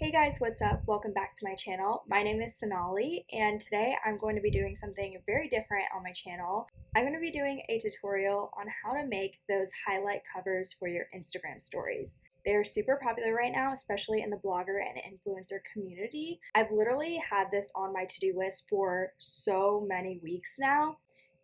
Hey guys, what's up? Welcome back to my channel. My name is Sonali and today I'm going to be doing something very different on my channel. I'm going to be doing a tutorial on how to make those highlight covers for your Instagram stories. They're super popular right now, especially in the blogger and influencer community. I've literally had this on my to-do list for so many weeks now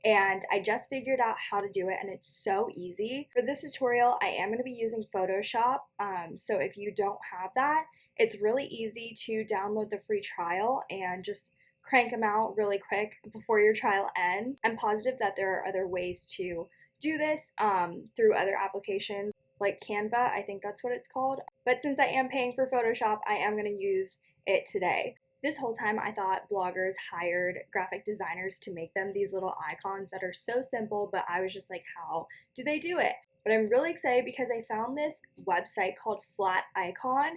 and I just figured out how to do it and it's so easy. For this tutorial, I am going to be using Photoshop, um, so if you don't have that, it's really easy to download the free trial and just crank them out really quick before your trial ends. I'm positive that there are other ways to do this um, through other applications like Canva, I think that's what it's called. But since I am paying for Photoshop, I am going to use it today. This whole time I thought bloggers hired graphic designers to make them these little icons that are so simple, but I was just like, how do they do it? But I'm really excited because I found this website called Flat Icon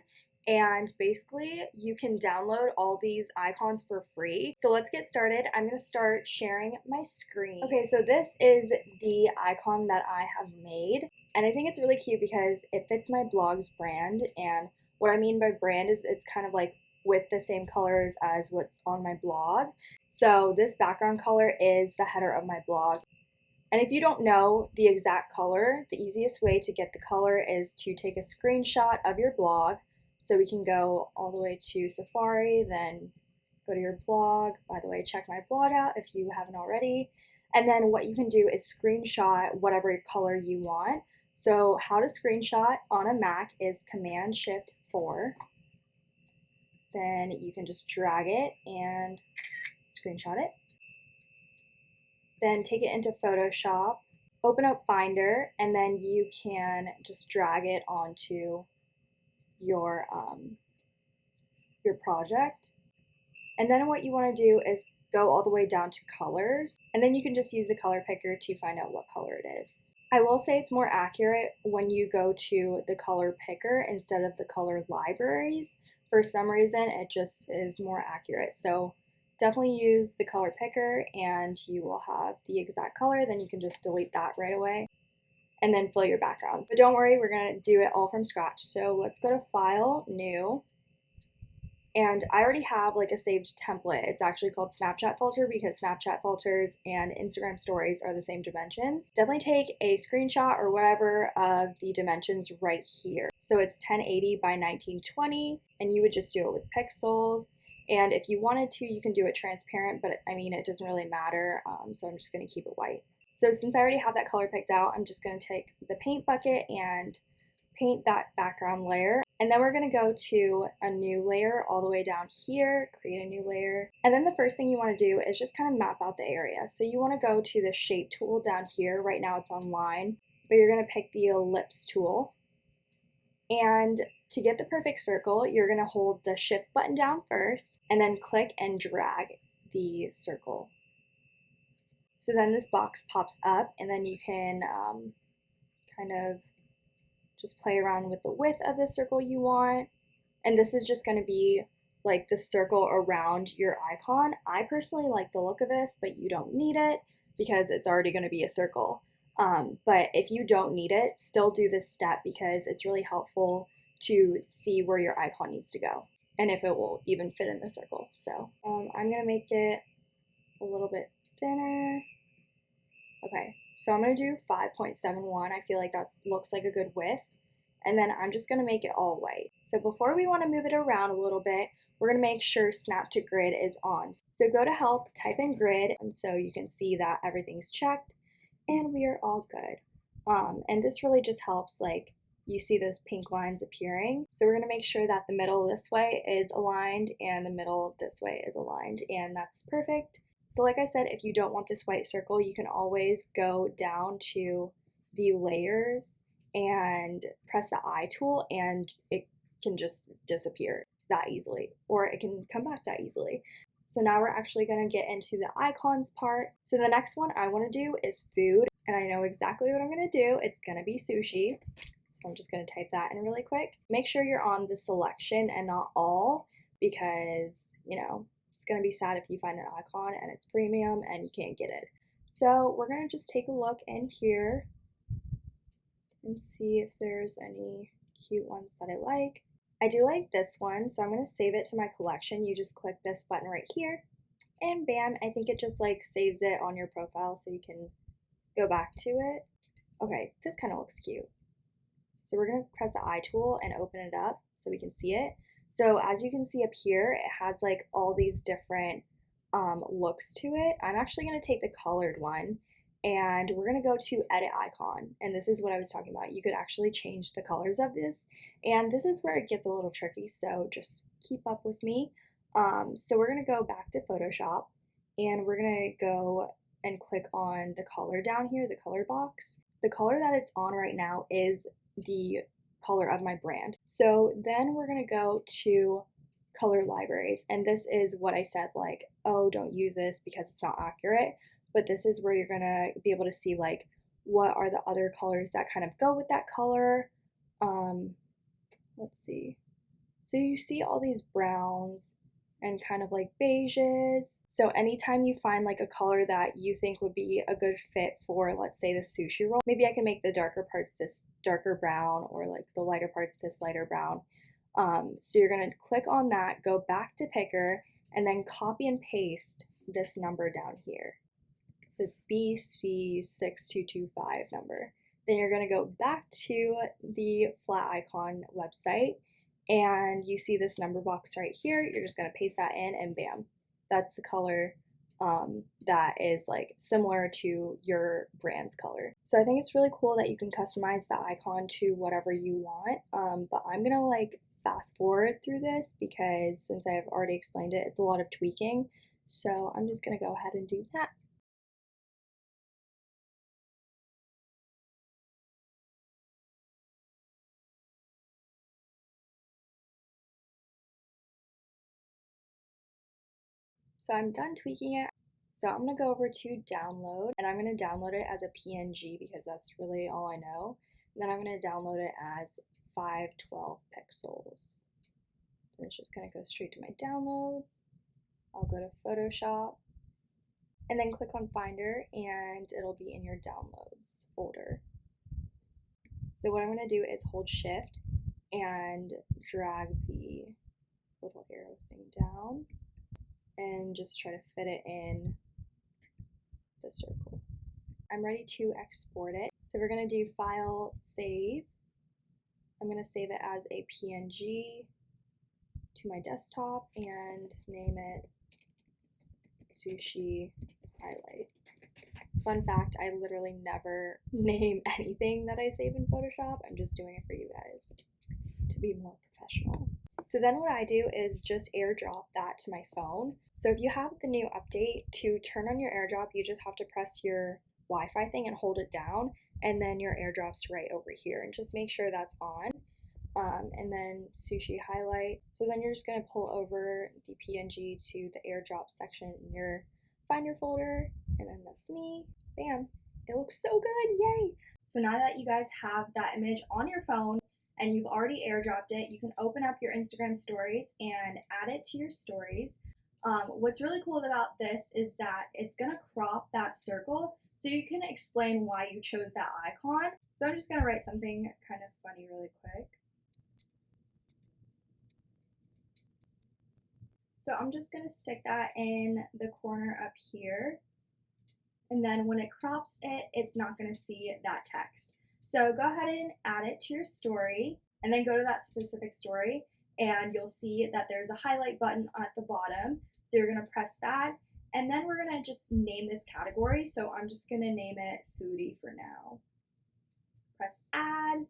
and basically you can download all these icons for free. So let's get started. I'm to start sharing my screen. Okay, so this is the icon that I have made and I think it's really cute because it fits my blog's brand and what I mean by brand is it's kind of like with the same colors as what's on my blog. So this background color is the header of my blog. And if you don't know the exact color, the easiest way to get the color is to take a screenshot of your blog so we can go all the way to Safari, then go to your blog. By the way, check my blog out if you haven't already. And then what you can do is screenshot whatever color you want. So how to screenshot on a Mac is Command Shift 4. Then you can just drag it and screenshot it. Then take it into Photoshop, open up Finder, and then you can just drag it onto your um, your project. And then what you want to do is go all the way down to colors, and then you can just use the color picker to find out what color it is. I will say it's more accurate when you go to the color picker instead of the color libraries. For some reason, it just is more accurate. So definitely use the color picker and you will have the exact color. Then you can just delete that right away and then fill your background. But don't worry, we're gonna do it all from scratch. So let's go to File, New, and I already have like a saved template. It's actually called Snapchat Filter because Snapchat filters and Instagram stories are the same dimensions. Definitely take a screenshot or whatever of the dimensions right here. So it's 1080 by 1920 and you would just do it with pixels. And if you wanted to, you can do it transparent, but I mean, it doesn't really matter. Um, so I'm just gonna keep it white. So since I already have that color picked out, I'm just going to take the paint bucket and paint that background layer. And then we're going to go to a new layer all the way down here, create a new layer. And then the first thing you want to do is just kind of map out the area. So you want to go to the shape tool down here. Right now it's on line, but you're going to pick the ellipse tool. And to get the perfect circle, you're going to hold the shift button down first and then click and drag the circle so then this box pops up and then you can um, kind of just play around with the width of the circle you want. And this is just going to be like the circle around your icon. I personally like the look of this, but you don't need it because it's already going to be a circle. Um, but if you don't need it, still do this step because it's really helpful to see where your icon needs to go and if it will even fit in the circle. So um, I'm going to make it a little bit thinner. Okay, so I'm going to do 5.71. I feel like that looks like a good width. And then I'm just going to make it all white. So before we want to move it around a little bit, we're going to make sure Snap to Grid is on. So go to Help, type in Grid, and so you can see that everything's checked, and we are all good. Um, and this really just helps, like, you see those pink lines appearing. So we're going to make sure that the middle this way is aligned and the middle this way is aligned, and that's perfect. So like I said, if you don't want this white circle, you can always go down to the layers and press the eye tool and it can just disappear that easily or it can come back that easily. So now we're actually going to get into the icons part. So the next one I want to do is food and I know exactly what I'm going to do. It's going to be sushi. So I'm just going to type that in really quick. Make sure you're on the selection and not all because, you know, it's going to be sad if you find an icon and it's premium and you can't get it. So we're going to just take a look in here and see if there's any cute ones that I like. I do like this one, so I'm going to save it to my collection. You just click this button right here, and bam, I think it just like saves it on your profile so you can go back to it. Okay, this kind of looks cute. So we're going to press the eye tool and open it up so we can see it. So as you can see up here, it has like all these different um, looks to it. I'm actually going to take the colored one and we're going to go to edit icon and this is what I was talking about. You could actually change the colors of this and this is where it gets a little tricky so just keep up with me. Um, so we're going to go back to Photoshop and we're going to go and click on the color down here, the color box. The color that it's on right now is the color of my brand. So then we're to go to color libraries and this is what I said like, oh, don't use this because it's not accurate but this is where you're gonna be able to see like what are the other colors that kind of go with that color. Um, let's see. So you see all these browns and kind of like beiges. So anytime you find like a color that you think would be a good fit for, let's say the sushi roll, maybe I can make the darker parts this darker brown or like the lighter parts this lighter brown. Um, so you're gonna click on that, go back to picker, and then copy and paste this number down here this BC6225 number. Then you're to go back to the Flaticon website and you see this number box right here. You're just going to paste that in and bam, that's the color um, that is like similar to your brand's color. So I think it's really cool that you can customize the icon to whatever you want. Um, but I'm gonna like fast forward through this because since I've already explained it, it's a lot of tweaking. So I'm just gonna go ahead and do that. So I'm done tweaking it. So I'm gonna go over to download and I'm gonna download it as a PNG because that's really all I know. And then I'm gonna download it as 512 pixels. And it's just gonna go straight to my downloads. I'll go to Photoshop and then click on Finder and it'll be in your downloads folder. So what I'm gonna do is hold shift and drag the little arrow thing down and just try to fit it in the circle. I'm ready to export it. So we're to do file save. I'm to save it as a PNG to my desktop and name it sushi highlight. Fun fact, I literally never name anything that I save in Photoshop. I'm just doing it for you guys to be more professional. So then what I do is just airdrop that to my phone. So if you have the new update, to turn on your airdrop, you just have to press your Wi-Fi thing and hold it down, and then your airdrop's right over here. And just make sure that's on. Um, and then sushi highlight. So then you're just gonna pull over the PNG to the airdrop section in your Finder folder, and then that's me. Bam! It looks so good, yay! So now that you guys have that image on your phone and you've already airdropped it, you can open up your Instagram stories and add it to your stories. Um, what's really cool about this is that it's going to crop that circle so you can explain why you chose that icon. So I'm just going to write something kind of funny really quick. So I'm just going to stick that in the corner up here. And then when it crops it, it's not going to see that text. So go ahead and add it to your story and then go to that specific story and you'll see that there's a highlight button at the bottom. So you're gonna press that and then we're gonna just name this category. So I'm just gonna name it foodie for now. Press add,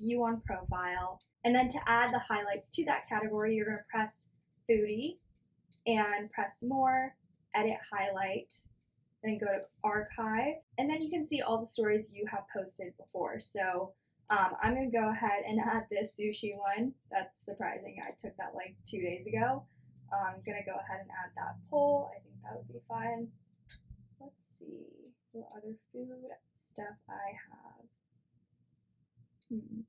view on profile. And then to add the highlights to that category, you're gonna press foodie and press more, edit highlight, then go to archive. And then you can see all the stories you have posted before. So um, I'm gonna go ahead and add this sushi one. That's surprising. I took that like two days ago. I'm gonna go ahead and add that poll. I think that would be fine. Let's see what other food stuff I have. Hmm.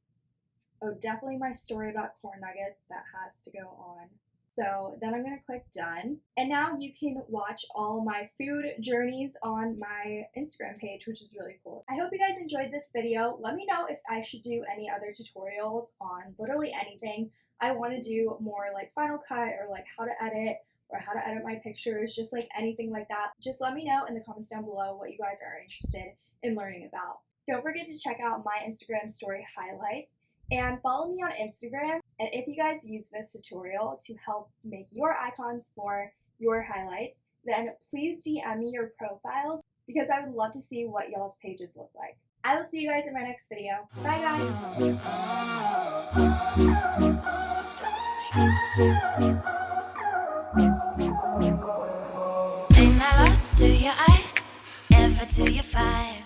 Oh, definitely my story about corn nuggets. That has to go on So then I'm gonna click done. And now you can watch all my food journeys on my Instagram page, which is really cool. I hope you guys enjoyed this video. Let me know if I should do any other tutorials on literally anything. I wanna do more like Final Cut or like how to edit or how to edit my pictures, just like anything like that. Just let me know in the comments down below what you guys are interested in learning about. Don't forget to check out my Instagram story highlights and follow me on Instagram. And if you guys use this tutorial to help make your icons for your highlights, then please DM me your profiles because I would love to see what y'all's pages look like. I will see you guys in my next video. Bye guys! Ain't I lost to your eyes, ever to your fire